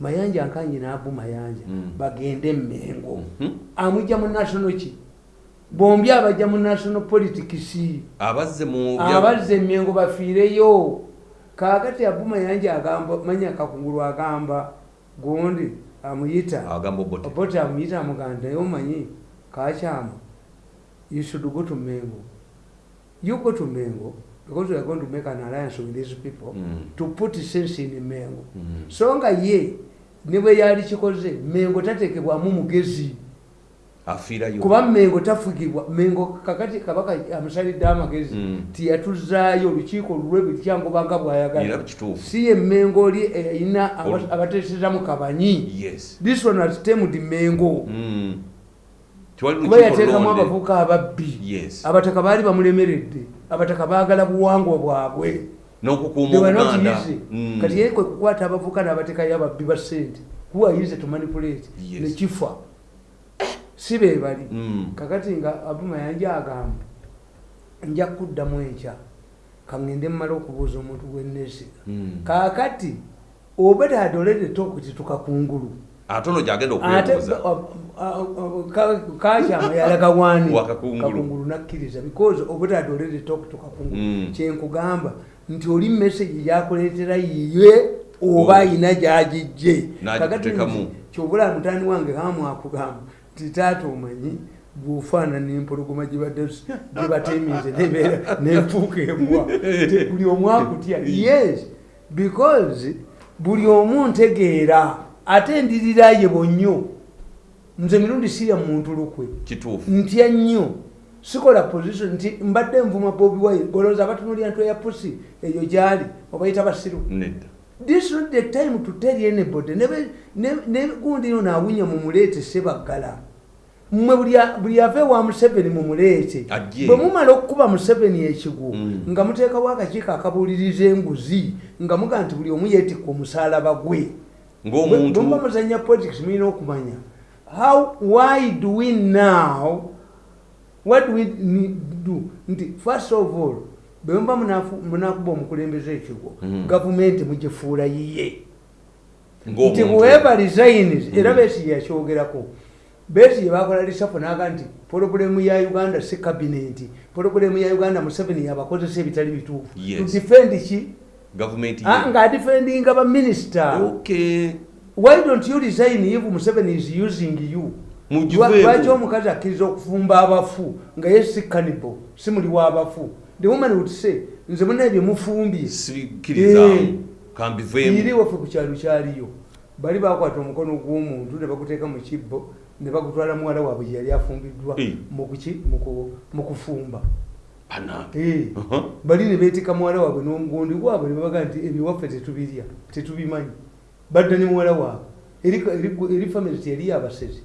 mayanja nkanyi naabu mayanja Mm. bagende emengo Mhm. amujja mu national ki? Bombi abajja mu national politics. Abazze emengo bafiireyo. Kakati abu mayanja agamba manya kakungulu agamba gundi amuyita. Obote. Amuyita amuganda naye omanyi kakyama you should go to mengo. You go to mengo because we are going to make an alliance with these people Mm. to put sense in mengo. Mm. so nga ye ne bwe yali kikoze mengo tatekebwamu mugezi. Kuba mengo tafugibwa mengo kakati kabaka amusalidde amagezi Mm. tiyatuzaayo olukiiko lulwe buli kyangobanga era bwayagala si ye mengo oli eyina Olu- abateesezamu kabanyi. This one has temed mengo. Mm. Kuba yateekamu londe. abavubuka ababbi. Yes. Abataka baali bamulemeredde abataka baagala buwangwa bwabwe n'okukuuma obuganda easy. Mm. kati ye kwe kukwata abavubuka n'abateekayo ababbi ba ssente who are easy to manipulate Yes. nekifa si be bali Mm. kakati nga abuma yanja agamba nja kuddamu enkya kaŋŋende mmala okubuuza omuntu gwenneesiga Mm. kaakati oba tadolere tokuti tukakungulu ate ono gyagenda ate okwebuuza kakyama yalaga wani kakungulu nakkiriza because oba tadolere toku tukakungulu Mm. kyenkugamba nti oli message yakuleetera yiye oba Oh. ayina gyagijje. N'agiteekamu. kyobula mutani wange kamwakugamba nti taata omanyi bwofaanana empologoma gibadde gibateminze nebeera nenfuuka embwa. Buli omu akutya yes because buli omu ntegeera ate ndirira ye bonnyo nze mirundi sirya muntu lukwe. Ntya nnyo sikola position nti mbadde nvuma bobi wine olowooza abatunulira ntwe ya pusi eyo gyali obayita basiru. This not the time to tell anybody. Negundi ino nawunya mumuleete sebaggala mmwe buli a- buli ave wa museveni mumuleete bwe mumala okukuba museveni ekigu Mm. nga muteekawo akakiiko akabuuliriza enguzi nga muga nti buli omu yeetikka omusalaba gwe. Ng'omuntu bwemuba muzanya politics mulina okumanya. How why do we now what we need do nti first of all munafu- munakuba omukulembeze ekigo Mhm. gavumenti mugifuula yiye. Nti whoever resigns era besi yakyogerako besi yebakola lisafu naga nti pologulemu ya uganda si kabinenti pologulemu ya uganda museveni yabakozesa ebitali bituufu. Defend ki? Ah, ye. ngaadefendinga baminisita okay. Why don't you resign if museveni is using you lwaki omukazi akkiriza okufumba abafu nga ye si cannibal si muli w'abafu the woman would say nze muna ebyo mufumbye sikirizaamu iri kambiveemu waffe ku kyalo kyaliyo. Bali bakwata omukono gw'omuntu ne baguteeka mu kibbo ne bagutwala muwala waabwe gye yali afumbiddwa Eh. mu kuki- mu ku- mu kufumba. Eh. Uh-huh. bali ne beetika muwala waabwe n'omugundi gwabwe ne babaga nti ebiwaffe tetubirya tetubimanyi. Badda ne muwala waabwe. Eri, family teyali abasezi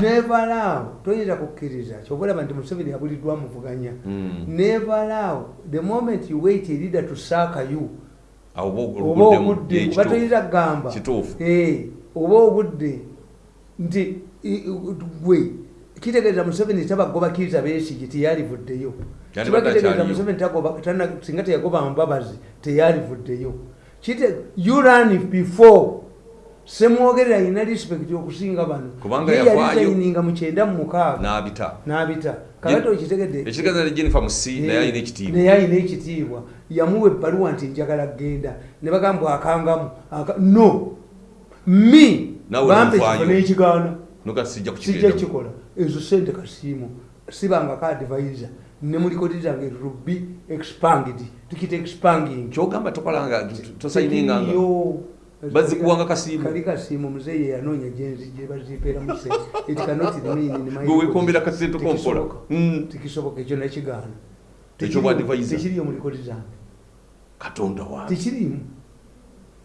nevalaawo toyinza kukkiriza kyobalaba nti museveni yabuliddwa muvuganya. Mm. nevalaawo the moment you wait a leader to saaka you oba oba kituufu. toyinza kugamba. Eh, oba obudde nti gwe kitegeeza museveni tabagobakiriza beesigi teyalivuddeyo. Yali kiba kitegeeza museveni singa teyagoba mbabazi teyalivuddeyo. You run before semwogerera yina respect okusinga bano. Kubanga Ye yavaayo. yalizayininga mu kyenda mu mukaaga. N'abita. Kakati okitegedde ekitegeeza ne jennifer musi naye alina ekitiibwa. alina yamuwa ebbaluwa nti njagala genda ne bagamba akangamu. Aka- no. Mi nomufaayo. ekifo n'ekigaana. Sijja kikola ezo sente kasiimu sibanga ka advisor. Ne mulikoti zange rubi expanged tukita expanging. Kyogamba tokolanga tosayininganga Bazikuwanga kasiimu. kali kasiimu muzeeyi yanoonya gye bazipeera mu kiseera it cannot remain in my Gwe weekumbira kasente kompola. Mm. tekisoboka ekyo nakigaana Ekyo bwa advisor. tekiriyo mu likoti zange. Katonda wange tekirimu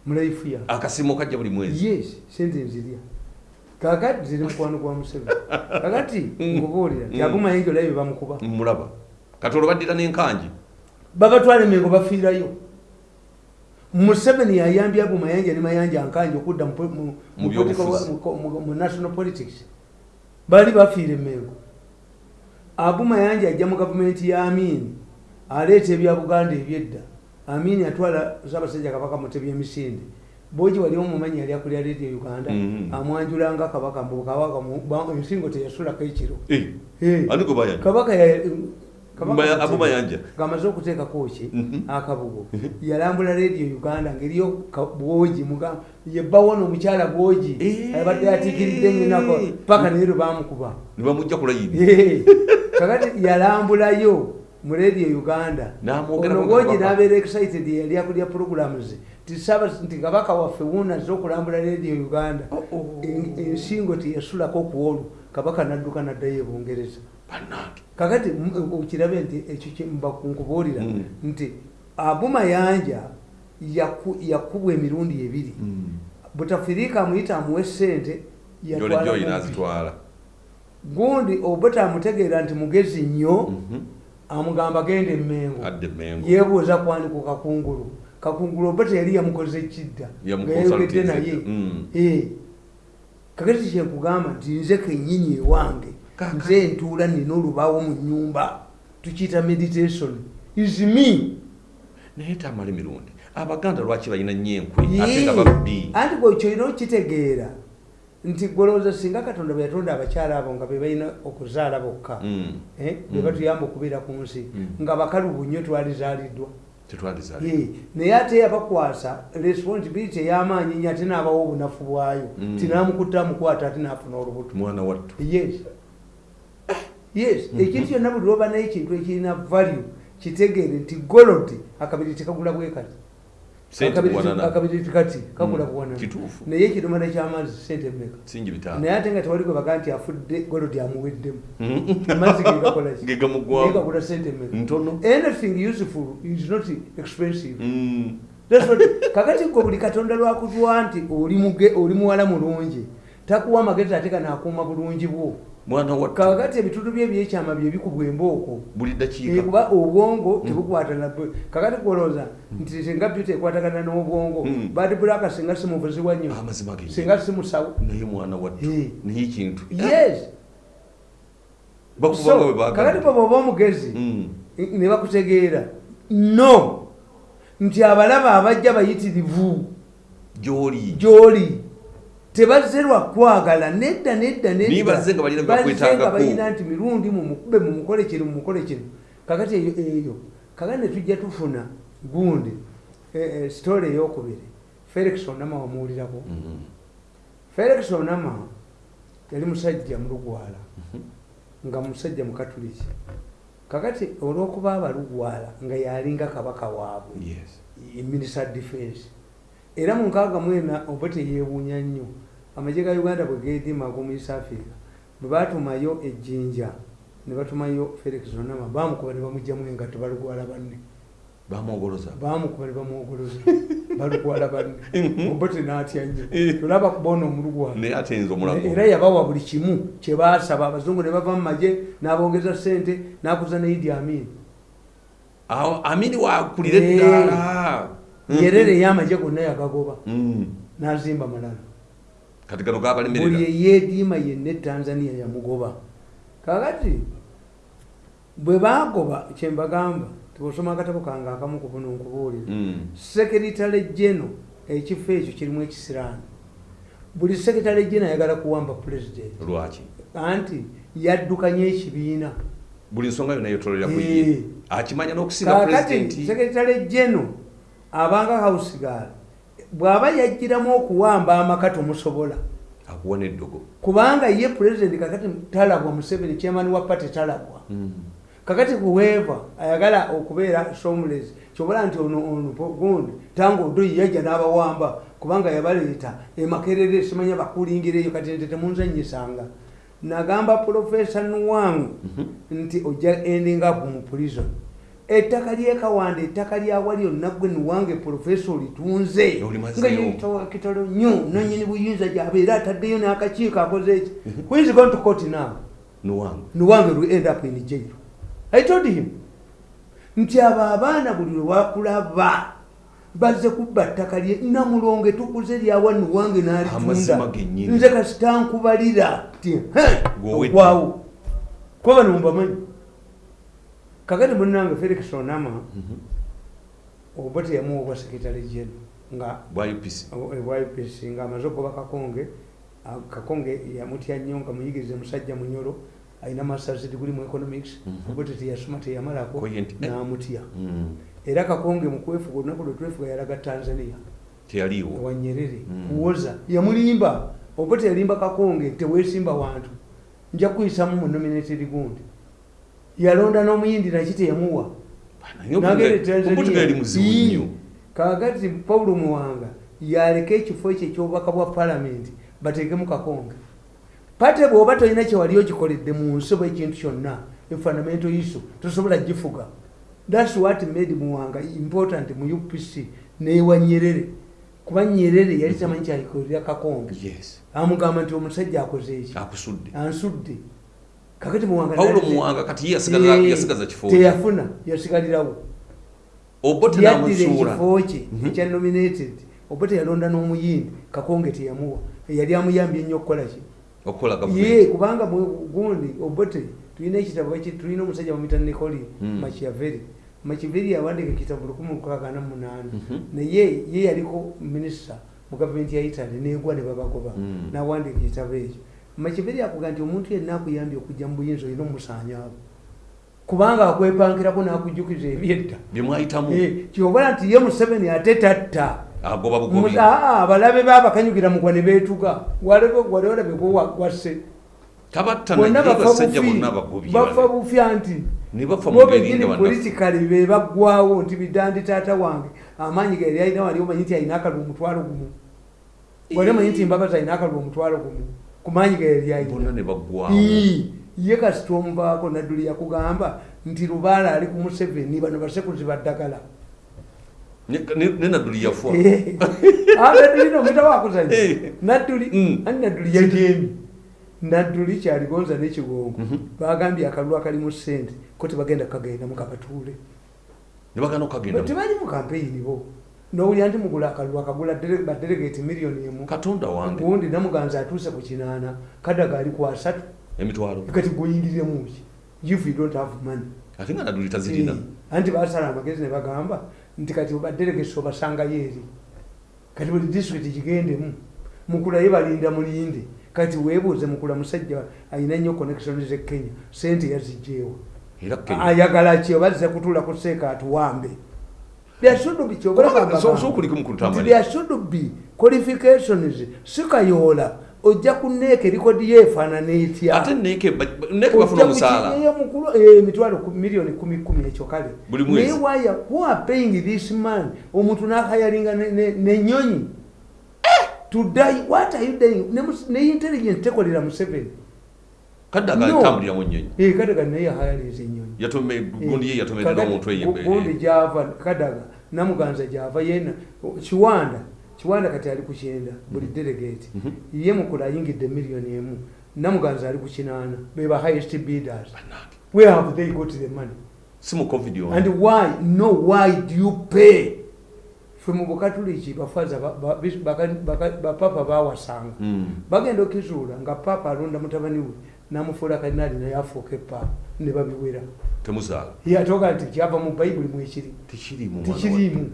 mulaifu yange akasimu kajja buli mwezi. Yes sente nzirya. Kakati ziri mukwano gwa museveni. Kakati Mm. nkubuulira Mm. yagumayinjo olabe bamukuba mulaba. Katondo baddira n'enkangi babatwala emengo bafiirayo museveni yayambye ago mayanja ne mayanja ankanje okudda mu national politics. Bali bafiira emengo abu mayanja ajja mu gavumenti ya amini aleeta ebya buganda ebyedda. Amini atwala sabasajja kabaka mutebya emisinde bogi wali omumanyi yali akulira radio uganda Mhm. amwanjulanga kabaka mbu kabaka mu- ba- ensingo teyasulako ekiro. Eh, Eh, kabaka abo mayanja. ng'amaze okuteekako ki Mhm. akabugo yalambula radio uganda ngeriyo bwogi muga yebbawona omukyala bwogi. Abadde atiikiridde nnyinako paka neero bamukuba ne bamujja kulayini kakati yalambulayo mu radio uganda. Ono bwogi n'abeera excited yali akulya programs. Nti kabaka waffe wuunaze okulambula radio uganda. Oh, oh. En- ensingo teyasulako ku olwo. Kabaka n'adduka n'addayo e bungereza bannange kakati okirabe nti ekyo kyembakunkubuulira Mm. nti abumayanja yaku- yakubwa emirundi ebiri butafirika amuyita amuwe sente yatwala gundi obuta amutegeera nti mugezi nnyo Mhm. amugamba genda emmengo adde mengo yeebuuza kwani ku kakungulu kakungulu oba teyali yamukoze kidda ngayogedde naye Mm. Eh. kakati kyenkugamba nti nze kenyini ewange. Nze ntuula nina olubaawo mu nyumba tukiyita meditation. Is me. Naye tamala emirundi. Abaganda lwaki balina nnyo enkwe ate nga babbi anti gwe kyolina okitegeera nti gwolowooza singa katonda bwe yatonda abakyala abo nga be balina okuzaala bokka Mm. eh, be Mm. batuyamba okubeera ku nsi Mm. nga bakalubu nnyo twalizaaliddwa naye ate yabakwasa responsibility ey'amaanyi nnyo ate n'abawa obunafu bwayo. Tinamukutta amukwata ate n'afuna olubuto. Yes yes ekintu kyonna buli lwoba naye ekintu ekirina value kitegeere nti golodi akabiri tekagula bwe kati sente Akabiri- kati kagula Mm. buwanana naye ekidomala ky'amazzi sente mmeka? Naye ate nga tewali gwe baga nti afudde golodi amuweddemu. Mhm. amazzi gegakolaki naye gegamugwamu gagula sente mmeka. Anything useful is not expensive. Mm. Kakati gwe buli katonda lwakutwa nti oli muwala mulungi takuwa amagezi ate kanaakuuma bulungi bwo mwana wattu kakati ebitundu bye ebyekyama bye bikubwa embooko buli dakiika kuba obwongo tebukwatana. Kakati kuolooza nti singa byuta ekwatagana n'obwongo Mm. badi bulaka singa simuvuzibwa nnyo amazima ge singa simusawo naye mwana wattu Eh. naye ekintu yes. Kakati bwe bwoba omugezi Mm. ne bakutegeera no. Nti abalaba abajja bayitirivu. Gy'oli. Gy'oli tebazze lwakwagala nedda nedda nedda. Niye bazze nga balina nti mirundi mumukube mumukole kino mumukole kino. Kakati eyo kakati ne tujja tufuna gundi eh, eh, story eyokubiri. Felix onama wamuwulirako. Mhm. felix onama yali musajja mulugwala nga musajja mukatuliki. Kakati olwokuba abalugwala nga yalinga kabaka waabwe minister defense era mu nkaaga mwena oba teyeewuunya nnyo amagye ga uganda bwe geedima ag'omu east africa bwe baatumayo ejjinja ne batumayo felix onama bamukuba ne bamugjamu engatto balugwala banne. Bamwogoloza? Bamukuba ne bamwogoloza balugwala banne. Oba tenaatya nnyo tolaba kubaona omulugwala. Naye ate nze omulago. Era yabawa buli kimu kye baasaba. Abazungu ne bava mu magye n'abongeza sente n'akuza ne idi amin. Awo amini wakulira Eh. eddala yerere ey'amagye gonna yagagoba. Mm. n'azimba malala kati gano buli gabalemerera eyeediima yenna etanzania yamugoba. Kakati bwe bagoba kyembagamba tibosoma akatabo kange akamu ku buno nkubuulira Mm. sekeritale geno ekifo ekyo kirimu ekisiraani buli sekitale geno ayagala kuwamba pulezidenti lwaki? Anti yaddukanya ekibiina. Buli nsonga yonna yotolera ku Eh. ye akimanya n'okusinga pulezidenti sekitale geno abanga hausigaala bw'aba yajjiramu okuwamba amaka tomusobola. Akuwa n'eddogo. Kubanga ye pulezidenti kakati talabwa museveni chairman wa party talabwa Mm. kakati kuweeva ayagala okubeera somulezi kyobola nti ono ono gundi tanga odoyi yajja n'abawamba kubanga yabaleeta emakerere simanya bakulingira eyo kati nte temunzanyisanga nagamba profesa nuwangu nti ojja ending up mu prison ettaka lyekawanda ettaka lyawali onna gwe nuwange profesa olitunze nga kitalo nnyo nanyini buyinza gyabeera ataddeyo n'akakiiko akoze eki who is going to court now? Nuwange will end up in jail. I told him nti abo abaana buli lwe wakulaba bazze kubba ttaka lye. Namulonge tukuze lyawa nuwange Amazima n'alitunda nze kasitankubalira ti Gw'owedde. okwawo. Kuba bano mbamanyi kakati munange felix onama oba teyamuwa obwa sekitale jeno nga bwa upc YPC nga amaze okuba kakonge kakonge yamutya nnyo nga muyigirize musajja munyolo alina masters degree mu economics Mhm. obote teyasoma teyamalako eh. n'amutya Mm. era kakonge mu kwefuga olunaku lwe twefuga yalaga tanzania teyaliiwo wa nyerere Mm. kuwoza yamulimba obote yalimba kakonge teweesimba wantu nja kuyisamu mu nominated gundi yalonda n'omuyindi naki teyamuwa? Kakati paulo muwanga yaleka ekifo ekyo ekyobubaka bwa palamenti bateekemu kakonge. Pate bw'oba tolina kyewali okikoledde mu nsi oba ekintu kyonna efundamental issue tosobola gifuga. Thats what made muwanga important mu upc newa nyerere. Kuba nyerere yali tamanyi kyalikolera kakonge. Yes. Amugamba nti omusajja akoze eki? Akusudde. Ansudde kakati muwanga pawulo nali- muwanga kati ye yasigaza- Eh, yasigaza kifo teyafuna yasigalirawo. Obote namusuula. ekifo kye Mhm. ekya nominated. Oba teyalonda n'omuyindi kakonge teyamuwa. Eyali amuyambye ennyo okukolaki okukola ye gavumenti kubanga mu- gundi obote tulina ekitabo eki- tulina omusajja bamwita nicoli Mm. machiaveri machiaveri yawandika ekitabo lukumi lukaaga munaana. Mhm. naye ye yaliko minisita mu gavumenti ya italy negwa ne babagoba. Mm. nawandika ekitabo ekyo machiaveri akuga nti omuntu yenna akuyambye okujja mu buyinza olina omusanyaabo kubanga akwepankirako n'akujjukiza ebyedda. Byemwayitamu. Eh, kyobola nti ye museveni ate tatta. Agoba bugobi. Aa, abalabe babakanyugira mugwa ne beetuga waleolabe gwasse tabatta bonna naye bafa basajja bonna abagobi bafa bufya nti bana- politikali be baggwawo nti bidandi taata wange. Amaanyi gayali alina wali omanyi nti alina akalwa omutwalo gumu. Wali omanyi nti mbabazi alina akalwa omutwalo gumu ku maanyi gayali bonna alina ne baggwawo Ii, ye kasita omuvaako nadduli yakugamba nti lubaala ali ku museveni bano basekuzi baddagala Ne- ne ne nadduli yafa Ah, nadduli Eh. nadduli Mm. ani nadduli yajeemi nadduli kyaligonza n'ekigongo Mhm. bagambye akalulu akalimu sente ko tebagenda kukagendamu kabatuule ne bagana okukagenda tebali mu kampeyini bo nowulira nti mugula akalulu akagula dere- badelegate miliyoni emu. Katonda wange. Gundi namuganza atuuse ku kinaana kadaga ali ku asatu. Emitwalo. Kati guyingiremu ki? If you don't have money. Ate nga nadduli tazirina Eh, anti basala amagezi ne bagamba nti kati badelegesi obasangayo eri kati buli disitulikiti kigendemu mukula ye balinda mulinde. Kati weebuuze mukula musajja alina nnyo connection ze kenya sente Kenya. ayagala ki? Oba zize kutuula ku seeka atuwambe So- so kuliko mu kutambula. byasudubi qualifications. Sikayoola ojja kuneeka erikodi ye efaanana etya? Ate neke ba- ba- neke bafuna omusaala. mukulu emitwalo ku- milioni kumi kumi ekyo kale. Naye waya who are paying this man? Omuntu nakayalinga ne- ne- nenyonyi to die what are you doing? Ne, intelligence tekolera museveni. Kadde No. agatambulira mu nnyonyi. Eh, kadaga naye yahayalinza enyonyi yatome gundi ye Kakati, omuntu gu- gundi gyava kadaga namuganza gyava yena kiwanda kiwanda kati ali ku kyenda buli delegate. Mhm. ye mukula ayingidde miliyoni emu. Namuganza ali ku kinaana. Beba highest bidders. Where have they got the money? Si mu covid and why no why do you pay? Fe mu bukatuliki bafaza bapapa bawasanga Mm. bagenda okizuula nga papa alonda mutabani we namufuula kalinaali naye afuuka epapa ne babiwera temuzaala. Yatoga nti kyava mu bayibuli mwekiri tekiriimu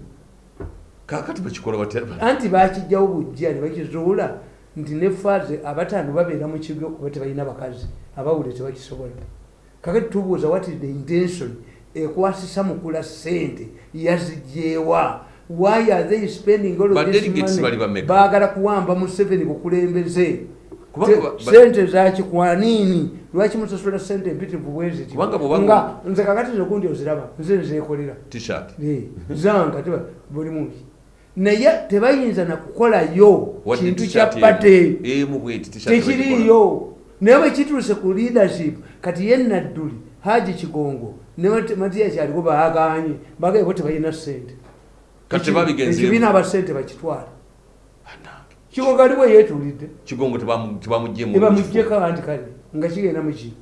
kakati bakikola anti bakijjawo bujja ne bakizuula nti ne faaze abataano babeera mu kigo kuba tebalina bakazi abawule tebakisobola. Kakati tubuuza what is the intention? Ekwasisa mukula sente yazigyewa. Why are they spending all this money? baagala kuwamba museveni bukulembeze Sente zakikwanini lwaki musasula sente empitirivu bweziti? Kubanga bw'oba- nga nze kakati zokundi oziraba nze Eh, zanga teba buli munsi naye tebayinza nakukolayo kintu kya t-shirt pate. emu. emu bweti t-shirt bagikola. tekiriyo naye bwe kituuse ku leadership kati ye nadduli haji kigongo ne Mati- matiya kyaliko baaganye bagaye bo tebalina sente ekibiina abasente bakitwala. Kigongo ali bwe yeetulidde. Kigongo tebamu- tebamuggye mu ebamugjeko anti kale nga kigenda muki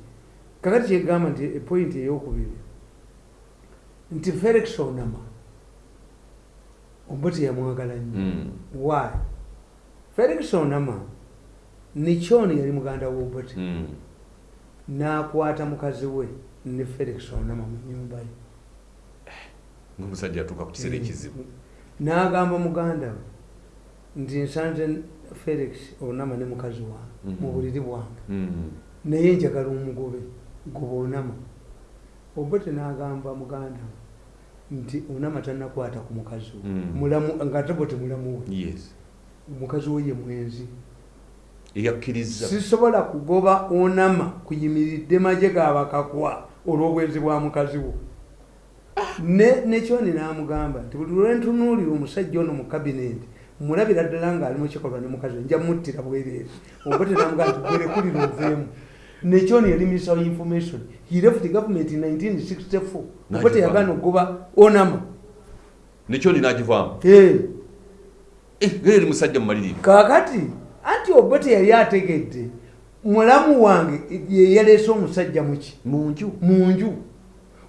kakati kyegamba nti epointi eyokubiri. Nti felix onama oba teyamwagala nnyo Mm. why? Felix onama nikyoni yali muganda wobote Mm. n'akwata mukazi we ne felix onama mu nyumba ye. Ngaomusajja atuuka ku kiseera ekizibu. N'agamba muganda we nti nsanze felix onama ne mukazi wange Mhm. mu buliri bwange. Mm. naye njagala omugobe goba onama. Obote n'agamba muganda nti onama tannakwata ku mukazi we. Mm. mulamu nga ate bote mulamu we. Ye mwenzi. Eyakkiriza. Sisobola kugoba onama kuyimiridde maje gabakakwa olw'obwenzi bwa mukazi wo ne nekyoni n'amugamba nti buli lwentunuulira omusajja ono mu kabineti mulabira ddala ng'ali mu kikolwa ne mukazi we nja muttira bwereere oba tenamugamba nti gwerekulira oveemu nekyoni yali minister of information. He left the government in 1964 oba N'agivaamu. teyagaana okugoba onama. Nekyo ninagivaamu Eh. gere eri musajja mumalirivu kaakati anti obote yali ategedde. Mulamu wange ye yaleese omusajja muki? Munju. Mu nju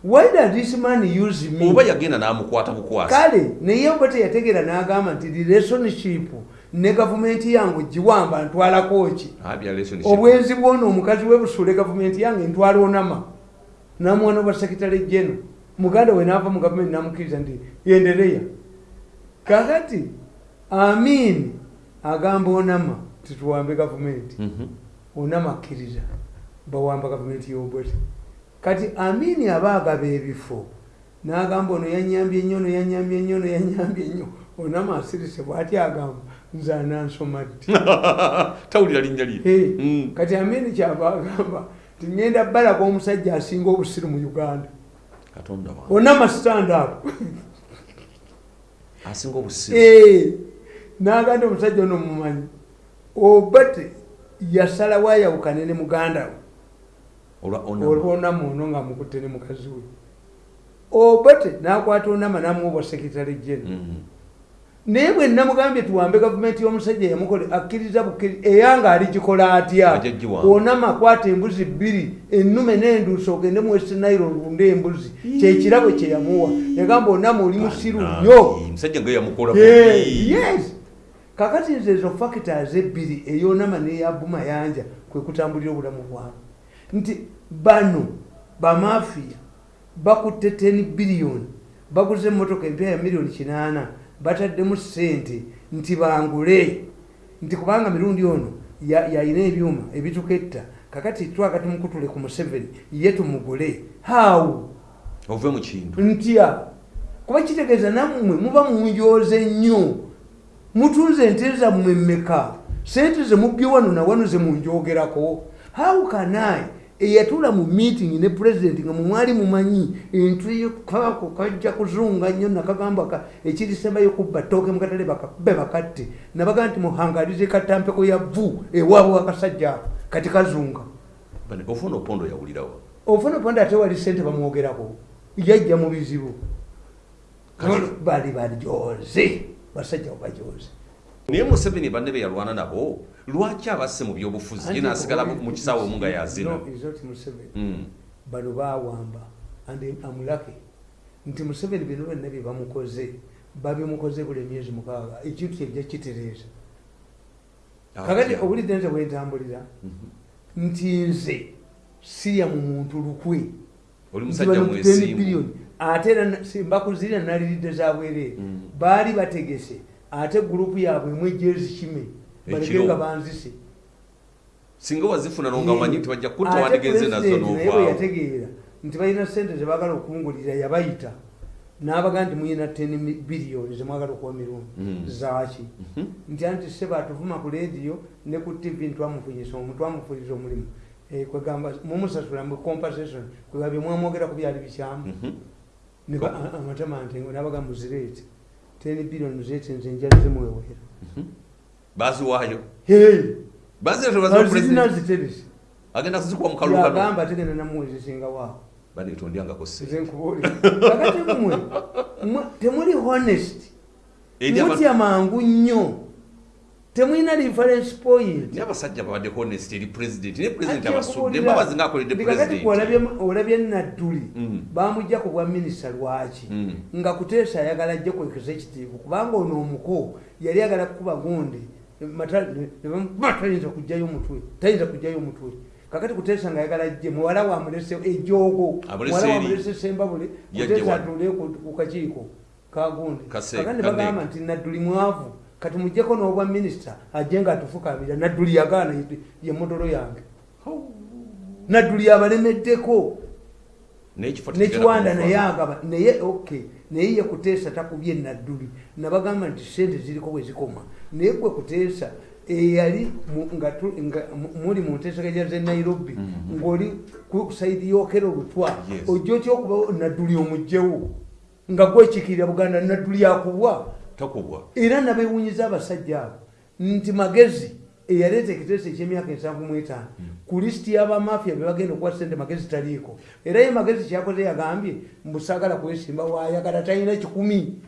why does this man use me? Oba yagenda n'amukwata bukwasi kale naye obote yategeera n'agamba nti relationship ne gavumenti yange ogiwamba ntwalako ki relationship. Obwenzi bwona omukazi webusule gavumenti yange ntwala onama. Namwana oba sekitale jeno muganda we naava mu gavumenti namukkiriza nti yendereya. Kakati amin agamba onama tituwambe gavumenti. Mhm. onama akkiriza bawamba gavumenti yobote kati amini aba agaba ebifo n'agamba ono yanyambye nnyo ono yanyambye nnyo ono yanyambye nnyo. Onama asirise bw'ati agamba nze anansoma ddi? Tawulira linnya lye Mm. kati amini kyava agamba ti ngenda balako omusajja asinga obusiru mu uganda. Onama stand up asinga obusiru n'agamba omusajja ono mumanyi obate yasalawo ayawukane ne muganda we olwonama ono nga mukutte ne mukazi we. Obate nakwata onama namuwa sekitale jene Mhm. naye bwe namugambye tuwambe gavumenti y'omusajja yamukole akkiriza bukkiri eyanga aligikola atya? Onama akwata embuzi bbiri ennume n'enduusi ogende mu west nile olunde embuzi. Kyekirabo kye yamuwa. Yagamba onama oli musiru nnyo. Yes. Kakati nze ezo factors ebbiri eyonama neyabumayanja kwe kutambulira obulamu bwange nti bano bamafiya bakutte 10 biliyoni baguze emmotoka empya ya miliyoni kinaana bataddemu sente nti bangule. Nti kubanga mirundi ono ya- yayina ebyuma ebituketta kakati twaka tumukutule ku museveni ye tumugule. Hawu ove mu kintu. Ntya kuba kitegeeza nammwe muba munjoze nnyo mutunze ente zammwe mmeka? Sente zemubbye wano nawano zemunjogerako how can i? Eyatuula mu meeting ne president nga mumwali mumanyi entwe kako kajja kuzunga nnyo nakagamba ka- ekirisembayo kubba ttooke mukatale bakakube bakatte. Nabaga nti muhangalize katampeko ya vu ewaabwe wakasajja ako kati kazunga. Ofuna opondo yawulirawo? Ofuna ponda ate wali sente bamwogerako. Yajja mu bizibu. Bali bajoze basajja bajoze naye museveni banne be yalwana nabo lwaki abasse mu byobufuzi? Ye nasigala mu kisaawe omu nga yazina bano bawamba amulake. Nti museveni bino byonna bye bamukoze babimukoze buli emyezi mukaaga. Ekintu kyejja kitereeza. Kakati Atya. obulidde nze bwentambulira Mhm. nti nze sirya mu muntu lukwe. Oli Nti musajja bano 10 mwesimbu billion. ate era mbakuzirira naliridde za bwereere Mm. baali bategese ate gurupu yaabwe emu ejezi kime Ekiro. nga banzise singa wazifuna nonga omanyi nti bajja kutta wandigenze nazo novaawo yategeera nti balina sente zebagala okungulira yabayita n'abaga nti muyina 10 biliyoni zemwagala okuwa mirundi Mm. zaaki Mhm. nti anti se batuvuma ku leediyo ne ku tv ntwamufunyisa omu twamufuliza omulimu Eh, kwegamba mumusasula mu compensation kwega bye mwamwogerako byali bikyamu Mhm. Ne ba- a- amatama nti nabaga muzireeti 10 biliyoni muzireeti nze njala zimwewera Mhm. baziwaayo Hey! bazireta zirina bazipresident ziteresi agenda kuzikuwa mu kalulu kano yagamba tegenda namuwezi singa waawo baneeto ndyangako se nze nkubuulira. Kakati mmwe mmwe temuli honest. Mutya mangu nnyo temulina reference point abasajja babadde honest eri president naye president abasudde mbabazi ngaakoledde kakati president. olabye- nadduli Mm. bamujja ku bwa minisita lwaki? Mm. nga kuteesa ayagala ajje ku executive kubanga ono omuko yali ayagala kukuba gundi ne- ne tayinza kujjayo mutwe tayinza kujjayo mutwe. Kakati kuteesa nga ayagala ajje muwala wamulese ejoogo muwala wamulese sembabule kuteesa atule ku kakiiko kagundi kakandi Kanege. bagamba nti nadduli mwavu kati mujjeko n'obwa minisita ajje nga atufukamira nadduli yagaana ye- modolo yange. Nadduli abalemeddeko. Nekiwanda naye agaba naye ok naye ye kuteesa takubye nadduli. Nabagamba nti sente ziriko bwe zikoma. Naye gwe kuteesa eyali muli mu nteeseganya ze nairobi Mhm. ng'oli ku saidi yokera olutwa ojja otya okuba nadduli omugjewo? Nga gwekikirira buganda nadduli akubwa takubwa era nabewunyiza abasajja abo nti magezi eyaleeta ekiteeso ekyemyaka ensanvu mu etaano ku lisiti y'abamafia be bagenda okuwa sente magezi taliiko. Era ye magezi kyakoze yagambye mbusagala kwesimba waayagala talina kikumi.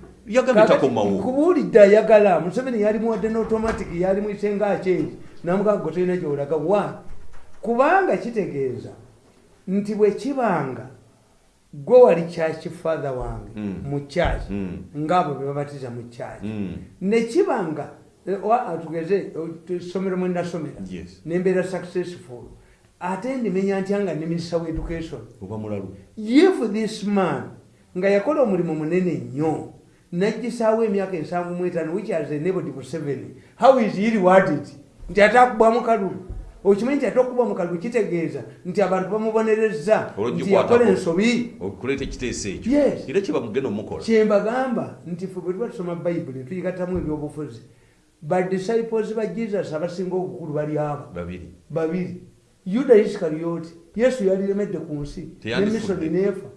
Kubuulidde ayagala museveni yali muwadde n'automatic yali mwisenga akyeri namugaa gwe tolina gyolaga wa kubanga kitegeeza nti bwe kibanga gwe wali kyaki fathe wange? Mm. mu kyaki Mm. ngaabo be babatiza mu kyaki Mm. nekibanga eh, tugeze essomero mwe nasomera. Nembeera successful. Ate ndimenya ntya nga ndi minisita wa education. If this man nga yakola omulimu munene nnyo najjisaawo emyaka ensanvu mu etaano which has enabled museveni how is he rewarded? Nti ate akubwamu kalulu okimanyi nti ate okuba mu kalulu kitegeeza nti abantu bamubonereza nti yakola ensobi. okuleeta ekiteeso ekyo. Era kiba mugenda omukola. Kyembagamba nti fe bwe tuba tusoma bayibuli tuyigattamu ebyobufuzi badisciples ba jesus abasinga obukulu bali aba babiri. Yuda isikariyoti yesu yaliremedde ku nsi nemisoni neefa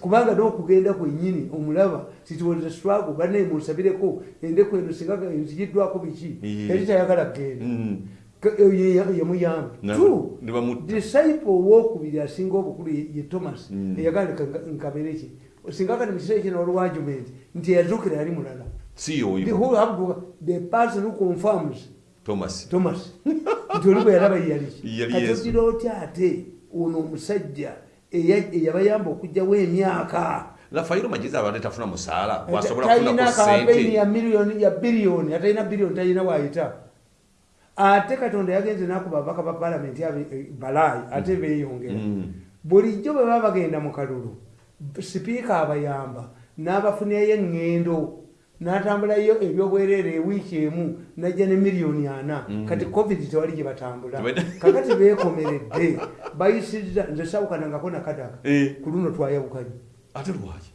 kubanga n'okugenda kwennyini omulaba titwoza swago banaye munsabireko endeku eno singa nzigiddwako biki? Yali tayagala kgenda Mm. Yamuyamba disciple owokubiri asinga obukulu ye thomas Mm. eyagala nkabere ki? Singa kati mukiseera kino olwargument nti eyazuukira yali mulala. The person who confirms thomas. Thomas. Nti oli bwe yalaba yeyaliki Yali Yesu. katogira otya ate? Ono omusajja eya- eyabayamba okugjawo emyaka lafayiro magezi abadde tafuna musaala wasobola kufunako talina kampeyini sente ya miliyoni ya biliyoni atalina biliyoni talina waayita ate katonda yagenze nakuba abaka ba palamenti eh, balaayi ate beeyongera. Mm. bulijjo bwe baba bagenda mu kalulu sipiika abayamba n'abafunirayo eŋŋendo n'atambulayo ebyobwereere ewiiki emu najja ne miliyoni ana. Mm. kati covid tewali gye batambula. Kakati beekomeredde bayisiriza nze sawukanangako nakadaka Eh, ku luno twayawukanye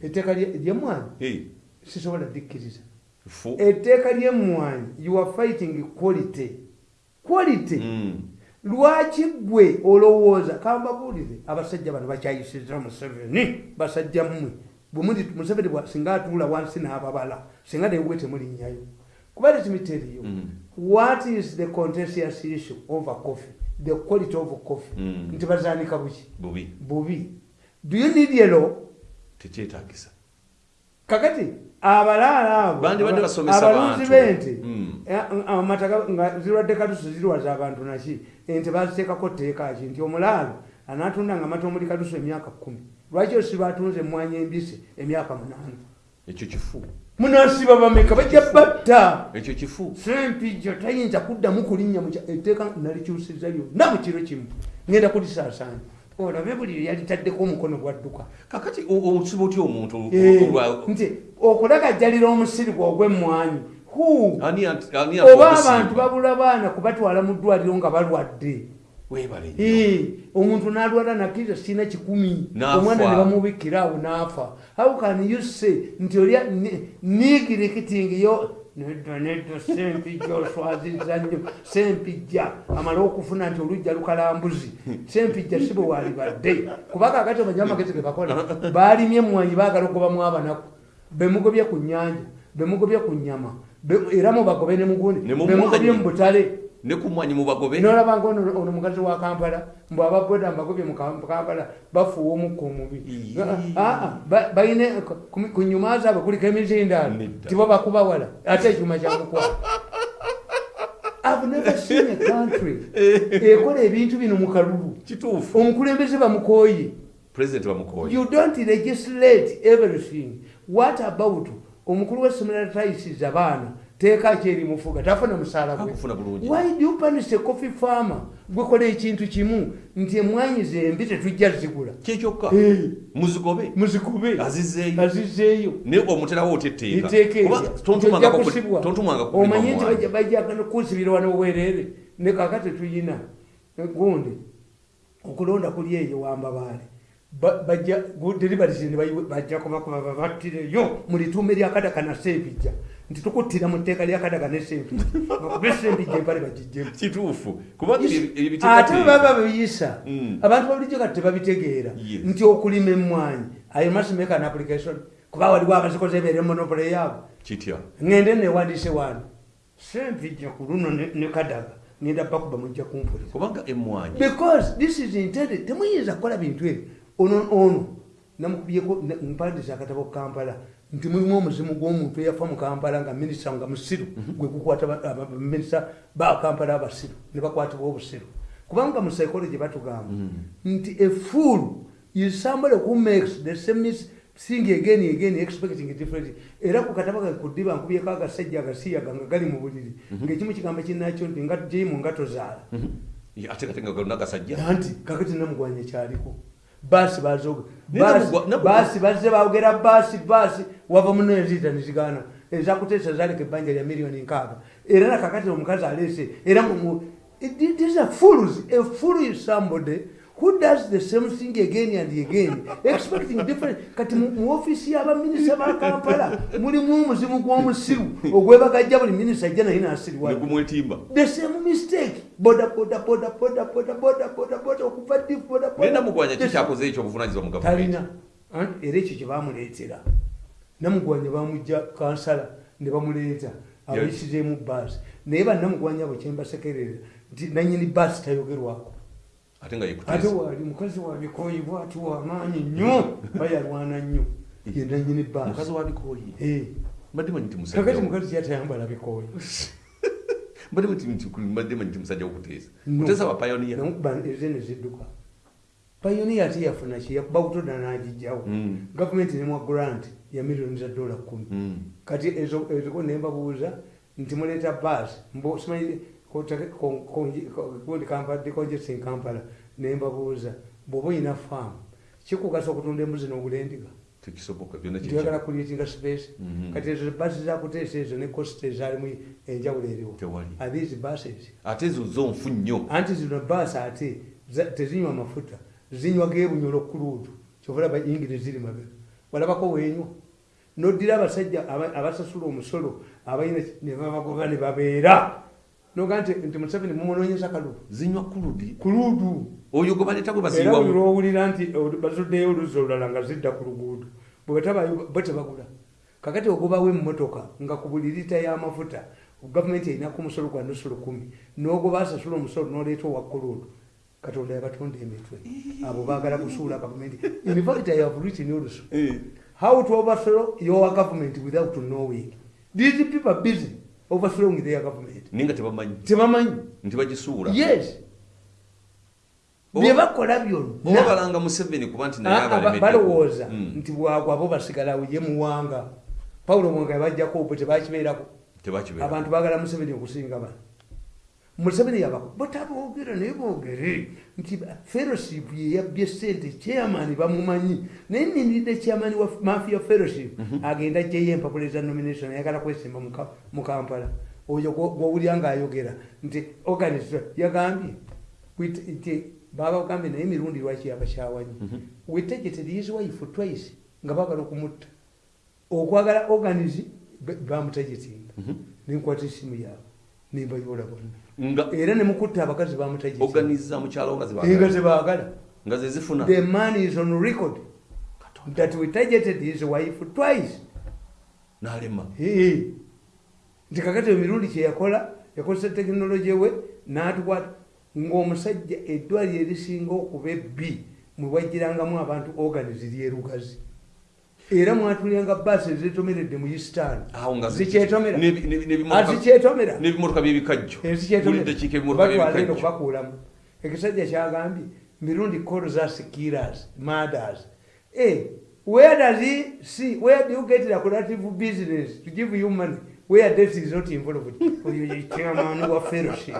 etteeka lye- ly'emmwanyi Eh, sisobola dikkiriza. Etteeka ly'emmwanyi you are fighting quality quality Mm. lwaki gwe olowooza kambabuulire abasajja bano bakyayisiriza museveni basajja mmwe. Bwemuli museveni singa atuula wansi n'ababala singa newwe temulinnyayo kuba letimiteriyo Mm. what is the contentious issue over coffee? The quality of coffee. Mm. nti bazaanika buki? Bubi. Bubi. Do you need yellow? Tekyetagisa kakati abalaala abo Bandi badde aba- basomesa abalunzi bantu. b'ente. Mm. eh, amataka nga zirwadde katuso zirwaza abantu naki? Ente baziteekako tteeka ki? Nti omulaalo anaatunda nga amata omuli katuso emyaka kumi lwaki osiba atunze emwanya embisi emyaka munaana? Ekyo kifu. Munasiba bameka bajja batta. Ekyo kifu. Sempijja tayinza kuddamu kulinnya etteeka nalikyusiza lyonna mu kiro kimu. Ngenda kulisaasaanya. Olabe buli yalitaddeko omukono gwadduka kakati o- osuba otya omuntu Eh, nti okulagajjalira omusiri ant- ani oba abantu babula baana kubatwala mu ddwaliro nga balwadde. Omuntu n'alwala nakiriza sirina kikumi. Omwana ne bamubikira awo n'afa. How can you say nti olya nigirikiting yo? Nedda nedda sempijja oswaziza nnyo. Sempijja amale okufuna nti olujja lukalambuzi. Sempijja si bwe walibadde kuba kakati omanyi amagezi ge bakola baalimye emmwanyi baagala okubamu abanaku bemugobye ku nnyanja bemugobye ku nnyama be- era mubagobe ne mugundi bemugobye mu butale. Ne ku mwanyi mubagobe nolaba nga ono mukazi wa kampala mbw ababoda mbagobye mu Kam- kampala bafuuwa omukka omubi. Ah, ah, ba- balina ku- nyuma zaabwe kuliko emizindaalo tibo bakubawala ate ekyuma kyakukwala I've never seen a country ekola ebintu bino mu kalulu. Omukulembeze bamukoye you don't legislate everything what about omukulu w'essomero atayisiza abaana teeka kyerimufuga tafuna musaala why do you punish a coffee farmer? Gwekola ekintu kimu nti emwanyi zembi tetujja zigula. Kyekyokka muzigobe muzigobe azizeeyo. Naye omuterawo oteteekaomanyi nti bajagana kunsibira wano obwereere. Ne kaka tetuyina gundi okulonda kuli eyo wambabaale. Bajja bayiwe- bajja kubakuba babattireyo mu lituume lyakadaka na sempijja nti tukuttira mu tteeka lyakadaka ne sempijja bakube sempijja empale bagijjemu. Kituufu. Ate baba babiyisa Mm. abantu babulijjo kati tebabitegeera nti okulima emmwanyi. Ayo must make an application. Kuba waliwo abazikoze ebeere monopole yaabo kitya? Ngende newandiise wano sempijja ku luno ne kadaga. Ngenda bakuba mujja kumpulira. Kubanga emwanyi because this is intended temuyinza kukola bintu ebyo ono ono. Namukubyeko mpandiisa akatabo kampala. Nti mulimu omuzimu gw'omuntu eyafa mu kampala nga minisita nga musiru gwe gukwata ba- aba- minisita ba kampala abasiru ne bakwatibwa obusiru. Kubanga mu psychology batugamba nti a fool is somebody who makes the same thing again and again expecting different era ku katabo kange ku ddiba nkubyeko agasajja agasiyaga nga gali mu buliri ng'ekimu kigamba kinakyo nti nga jeyimu nga tozaala. Ate kate nga galina gasajja anti kakati namugwanya kyaliko baasi baasi bazze bawogera baasi baasi wava muno enziita nezigaana ezakuteesa zaleka ebbanja lya miliyoni nkaaga. Era nakakati omukazi aleese era mumu- it- it is a fools a fool is somebody who does the same thing again and again expecting different. Kati mu ofiisi y'abaminisita ba kampala mulimu omuzimu gw'omusiru ogwebagajja buli minisita ajja naye negumwetimba the same mistake okuva namugwanya kikyakoze ekyo obuvunanyizibwa mu gavumenti era ekyo kye bamuleetera namugwanya bamujja kansala ne bamuleeta abayisizemu baasi naye bannamugwanya abo kyembasekerera nti nanyini baasi tayogerwako ate waali mukazi wabikooyi bwati wamaanyi nnyo bayalwana nnyo yenanyini baasi kakati mukazi yatayambala bikooyi mbadde manyi nti- mbadde manyi musajja wokuteesa kuteesa bapayoniya namukuba eze nezidduka payoniya ate yafuna ki yakuba butoda n'agijjawo Mm. gavumenti nemwa grant ya miliyoni za dola kumi. Kati ezo eziko nembabuuza nti muleeta baasi mbo simanyi gundi kampadde congesting kampala nembabuuza bw'oba oyina faamu kikugasa okutunda embuzi n'ogula endiga tekisoboka byonna kikya kulietinga space Mhm. kati ezo baasi zakuteesa ezo ne cost ezaalimu enjawulo eriwo. These buses? Ate ezo zo nfu nnyo. Anti zino baasi ate tezinywa mafuta zinywa gebunyolo kuluutu kyovala bayingire ziri mabega. Walabako wenywa. Noddira abasajja aba- abasasula omusolo abalina nebabagoba ne babeera. Noga nti nti museveni mumunonyeza kalulu zinywa kuludi kuluutu oyo gwe baleeta gwe era baziyiwamu buli lwowulira nti bazuddeyo oluzi olulala nga zidda ku luguudo bwe batabayo- bo tebagula. Kakati ogobawo emmotoka nga ku buli lita y'amafuta gavumenti erinaku omusolo gwa nusu lukumi n'ogoba asasula omusolo n'oleeta owa kuluutu katonda yabatonda emitwe. Abo baagala kusuula gavumenti. In fact i have written also how to overthrow your government without knowing? These people busy overthrowing their government. Naye nga tebamanyi. Tebamanyi. Nti bagisuula. Yes Oba- bye bakola oba byonna balanga museveni kuba nti naye Ah, ah, ba- abalemeddeko. balowooza. Mm. nti bwagwa abo basigalawo ye muwanga. Pawulo mwanga yabajjako bwe tebakibeerako. Tebakibeera abantu bagala museveni okusinga bano. Museveni yabako botaboogera naye boogere. Nti fellowship yeyabbye sente chairman bamumanyi. Naye ninidde chairman wa mafia fellowship. Agenda ajjayo empapula eza nomination ayagala kwesimba mu Ka- mu kampala. Oyo gwowulya ngaayogera nti organisa yagambye babagambye naye emirundi lwaki yabakyawanyi wetegete his wife twice nga bagala okumutta. Okwagala organisi bamutagetinga nenkwata esimu yaabwe nembayola bonna. Era nemukutta abakazi bamutagetinga zifuna. The man is on record that we targeted his wife twice. N'alema. Nti kakati emirundi kyeyakola yakozesa tekinologi we n'atukwata ng'omusajja eddwaliro erisinga okuba ebbi mwe wajjirangamu abantu organisi lyerugazi era mwatulyanga baasi ezitomeredde mu eastern. Awo nga zi- zikyetomera n'ebi- n'ebi- n'ebimotoka- azikyetomera n'ebimotoka by'ebikajjo batwala eno kubakuulamu ekisajja kyagambye mirundi kolo za sekiras mothers Eh, where does he see where do you get the collaborative business to give you money where death is not involved oyo chairman wa fellowship.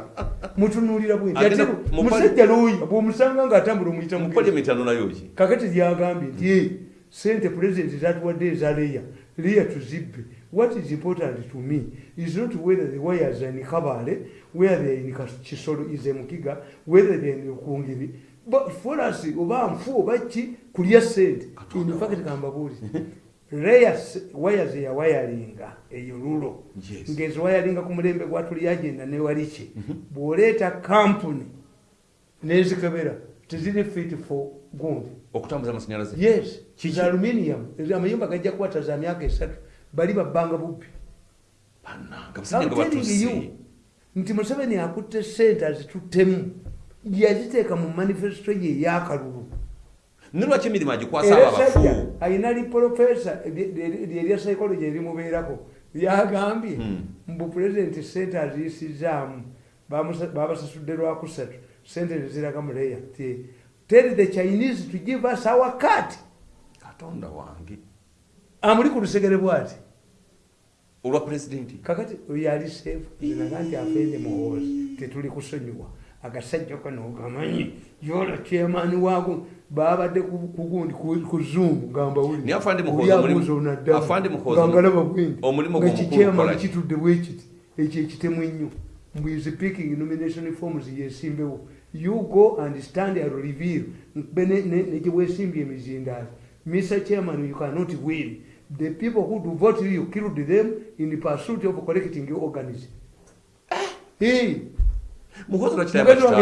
Mutunulira bwe Agenda ati ku- mu musajja looya bw'omusanga ng'atambula omuyita mu mugezi paliamenti anonayo ki? Kakati lyagambye nti "Eh, sente president zatuwadde eza leya. Leya tuzibbe. What is important to me is not whether the wires are in kabale where they are in kisolo is mukiga whether they are in kungiri but for us oba nfu oba ki kulya sente in fact kambabuuli wires yawayalinga eyo lulo. Yes. ng'eziwayalinga ku mulembe gwatuli agenda newaliki bw'oleeta kampuni n'ezikebera teziri fit for gundi okutambuza amasanyalaze? Yes. Za aluminium. Amayumba gajja kukwata za myaka esatu. Bali babbanga bubbi. Nti museveni akutte sente azituttemu. Yaziteeka mu manifesito ye eyakalulu ne lwaki emirimu agikwasa abo abafu alina liprofesa lyerya psychology erimubeerako yagambye Hmm. mbu pulezidenti sente aziyisizaamu babasasudde lwakusatu sente neziraga muleya tell the chinese to give us our cut katonda wange. Amuli ku lusegere bwati? Olwa pulezidenti kakati oyo ali seefu zinaga nti afende muhoozi tetuli kusonyiwa. Agasajja kano gamanyi yola kyemaani waako babadde ku- kugundi ku- zoom gamba Naye Afande Muhoozi omulimu- Afande Muhoozi ngalaba bwendi omulimu. gwo mukulu ngakikyemaani kola ki? kitudde bwekiti ekyo ekitemu ennyo mbwizi picking nomination forms yesimbewo you go and stand and reveal be negiwesimbye emizindaalo mr chairman you cannot win. The people who do vote you, killed them in the pursuit of collecting organism Eh,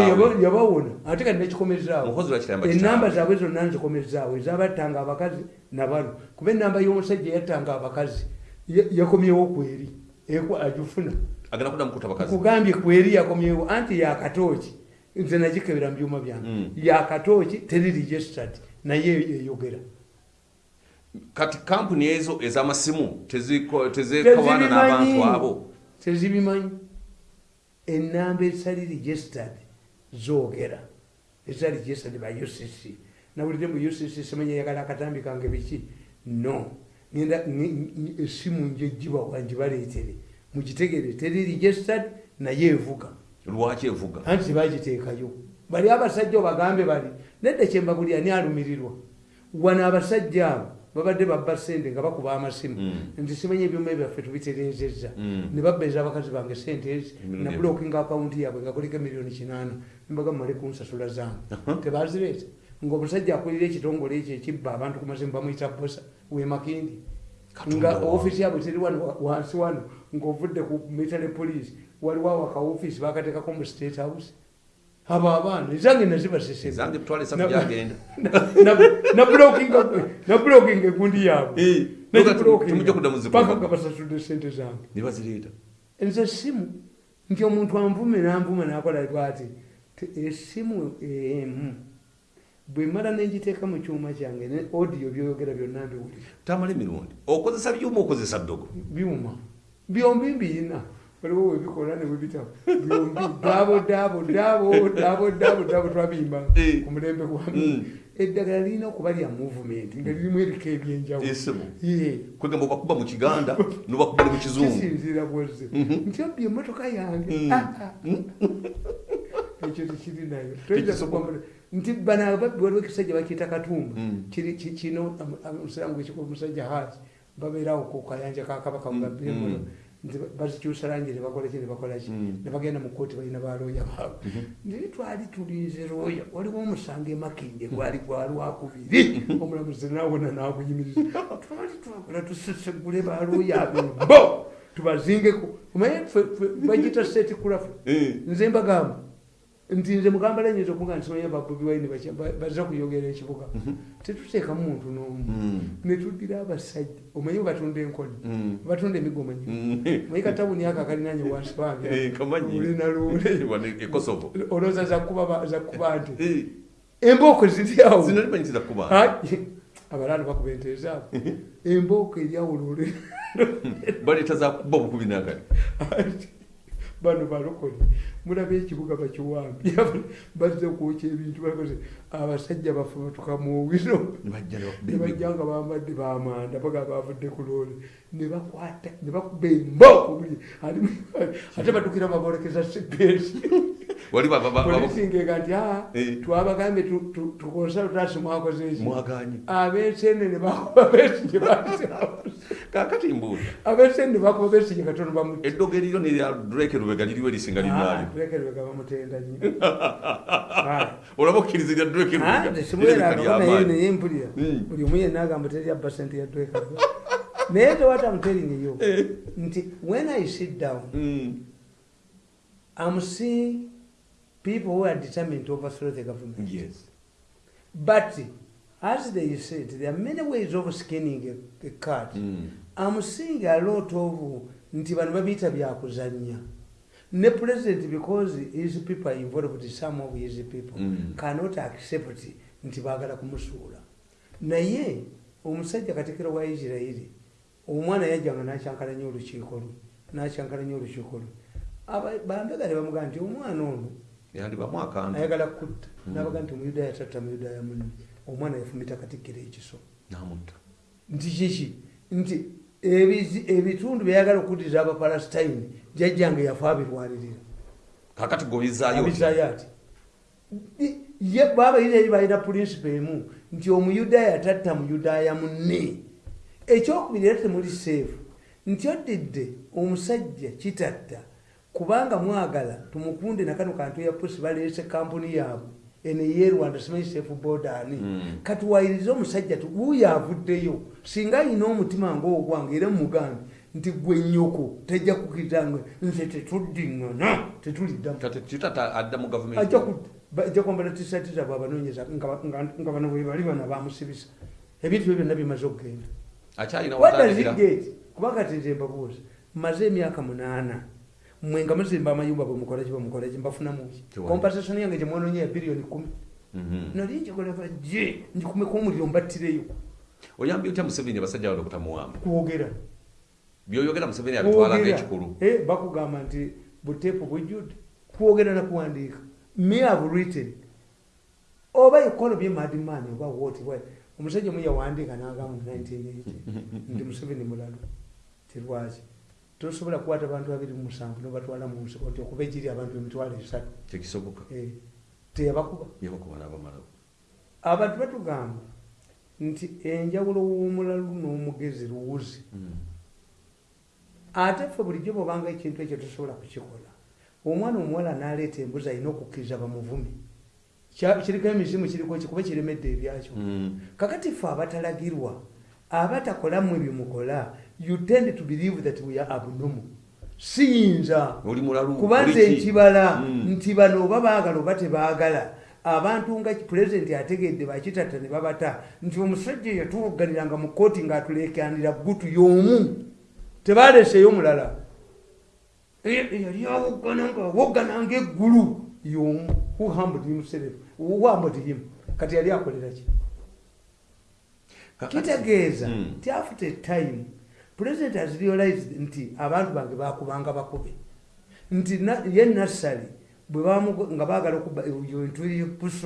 yaba- yabawona ate kati lwakitayamba enamba zaabwe zonna nzikomezaawo ezabattanga abakazi nabalo kuba enamba y'omusajja yattanga abakazi ya- yakomyewo kweri agifuna. Kugambye kweri yakomyewo. Anti yakatooki nze nagikebera mu byuma byange. Mm. yakatooki teri registered naye eyogera. Kati kampuni ezo ez'amasimu tezekawaana n'abantu abo? Tezibimanyi enamba ezitali registered zoogera. Ezitali registered by ucc nawulire mu ucc simanya yagala akatambi kange biki? No. Ngenda nge- nge- esimu njejjibawa njibaleetere. Mugitegere teri registered naye evuga. Lwaki evuga? Anti tebagiteekayo bali abasajja obagambe bali. Nedda kyemba buli ani alumirirwa. Wano abasajja abo babadde babba sente nga bakuba amasimu. Mm. nti simanya ebyuma byaffe tubiterezezza Mm. ne babbeeza abakazi bange sente ezi Emirimu na ebyo. bulokinga akawunti yaabwe nga kuliko emiliyoni kinaana. Nembaga mumale kunsasula zange tebazireeta. Ngaomusajja akulira ekitongole ekyo ekibba abantu ku masimu bamuyita bosa wemakindi nga wange. ofisi yabwe teri wano wa- wansi wano ngaovudde ku military police. Waliwo awo akaofisi bakateekako mu state house abo abaana ezange nazibaseseza ezange bitwala esatu Na- gyagenda nabulokinga egundi yaabwe. Nga basasudde sente zange. Nze esimu nti omuntu anvume nanvuma nakola bwati Te- esimu emu. Bwe mala nengiteeka mu kyuma kyange ne audio byoyogera byonna mbiwulira. Tamala emirundi okozesa byuma okozesa ddogo. Byuma. Byombi mbiyina waliwo webikola newebitabo byombi dabo dabo dabo dabo dabo dabo twabiyimba Eh. ku mulembe Mm. gwami eddagala lirina okuba lya movement nga lirimu erika ebyenjawulo esimu Ye. kwegamba obakuba mu kiganda nobakuba ne mu kizungu kisinziira bwezze nti obbi emotoka yange Mm. Ah, ah. ekyo tekiri nayo nti bano ababbi waliwo ekisajja bakiyita katumba Mm. Kino omusiramu gwekikuba omusajja haji babeerawo ku kayanja ka kabaka mugabbiremolo Mm. nti bazikyusa langi nebakola ki nebakola ki Mm. nebagenda mu kooti balina balooya baabwe. Naye twali tulinze looya waliwo omusango emakinde gwali gwa lwakubiri omulamuzi nawona naguyimiriza twali twakola tusesegule balooya abembo tubazingeko. Ffe bagita seti kulafe Eh. nze mbagamba nti nze mugamba lanyinza okuga nti simanya babobi wine baza kuyogera ekibuga. Tetuteekamu muntu n'omu. Mm. netuddira abasajja. Omanyi batunda enkoni? Mm. batunda emigomanyi Mm. manyi katawuni ako akalinanye wansi Eh, e zakuba nti? Eh, embooko ziri awo. Abalaalo bakuba ente ezaabo embooko eri awo lule baleeta zakuba obukubi nakati bano balokole mulaba ekibuga bakiwambye bazze kwokya ebintu bakoze abasajja bafe batukamuwiro nebajja nga bambadde bamanda baga bavudde ku loole. Nebakwata nebakuba embokobuli ate batukira babolekeza sepeesi polisingega nti aa Eh. twabagambye tukonsaltasi mwakozeki mwaganye. Abesenene bakuba besigye kakati mbuuza abesenene bakuba besigye katono bamu eddogo eriro nerya drake lubega liriwo erisinga linaalyo tulekerwega bamutenda nyo olaba okkirizirya drake simueraanaye naye mpulira. Mm. buli omu yenna agamba teryabba sente ya dweka naye tewata mutelingeyo nti when i sit down i'm seeing people who are determined to overthrow the government. Yes. But as they said there are many ways of skinning a, a cat Mm. I'm seeing a lot of nti bano babiyita byakuzanya ne president because his people are involved some of his people Mm. cannot accept nti baagala kumusuula. Naye omusajja katikiro wa isirairi omwana yajjanga nakyankalanya olukiiko lwe nakyankalanya olukiiko lwe. Bambega ne bamugamba nti omwana ono ayagala kutta. Mm. nabaga nti omuyudaaya tatta muyudaaya munne. Omwana yafumita katikkiro ekiso. Nti kiki nti ebitundu byayagala okuddiza abapalestine jajjange yafa abirwanirira. Kakati gobizaayo abizayo ati I- ye babayisirairi balina purinsipo emu nti omuyudaaya tatta muyudaaya munne. Ekyokubiri era temuli seefu nti oddidde omusajja kitatta kubanga mwagala tumukunde nakano kantu ya pusi baleese kampuni yaabwe eneye rwanda simanyi seefu bodani Mm. kati wayirize omusajja ti wuuyo avuddeyo singa ayina omutima ngaogwange era mugambe nti gwe nyoko tejja kukitange nze tetuddiŋŋana tetuliddamu. Kati kitata adda mu ajja gavumenti ku- ba- ajja kwambala tisati zabwe abanoonyeza nga ba- nga- nga bano bwe bali bana bamusibisa ebintu byo byonna bimaze okugenda. Wadazigate watandikira kuba kati nze mbabuuza maze emyaka munaana mwe nga muzimba amayumba bwemukolaki bwemukolaki mbafunamuki Tewali. kompasation yange gyemwononya ya biliyoni kumi. Mhm. nali njagolava je ndikumeko omuliro mbattireyo. Oyambye otya museveni abasajja bano okutamuwamba kwogera. Byoyogera museveni abitwala ngaekikulu Eh, bakugamba nti buteepu bujjudde kwogera nakuwandiika me have written oba ekolo bye madman oba wot omusajja omu yawandiika nagamba mu 1980 nti museveni mulalu. Tirwaki tosobola kukwata abantu babiri mu musanvu nobatwala mu nsiko nti okuba egiri abantu emitwalo esatu. Kyekisoboka Eh, teyabakuba. Abantu batugamba nti enjawulo w'omulalu n'omugezi luwuzi. Mm. ate ffe bulijjo bwobanga ekintu ekyo tosobola kukikola omwana omuwala n'aleeta embuzi alina okukkiriza bamuvumi Kya- kiriko emizimu kiriko kikuba kiremedde ebyakyo. Mm. kakati ffe abatalagirwa abatakolamu ebyo mukola you tend to believe that we are abnormal. Siyinza. Kuba nze ki? nkibala Mm. nti bano oba baagala oba tebaagala abantu nga pulezidenti ategedde bakitatta ne babata nti omusajja yatuwogganiranga mu kooti ng'atulekanira gutu y'omu tebaleeseyo mulala. Eh, yali awoggana ngaawoggana ngaeggulu y'omu. Huhambudimuserefu huhambudiyimu kati yali akolera ki? Kitegeeza Mm. nti after time president has realized nti abantu bange bakubanga bakube nti ye nassali bwe nga baagala okuba ebintu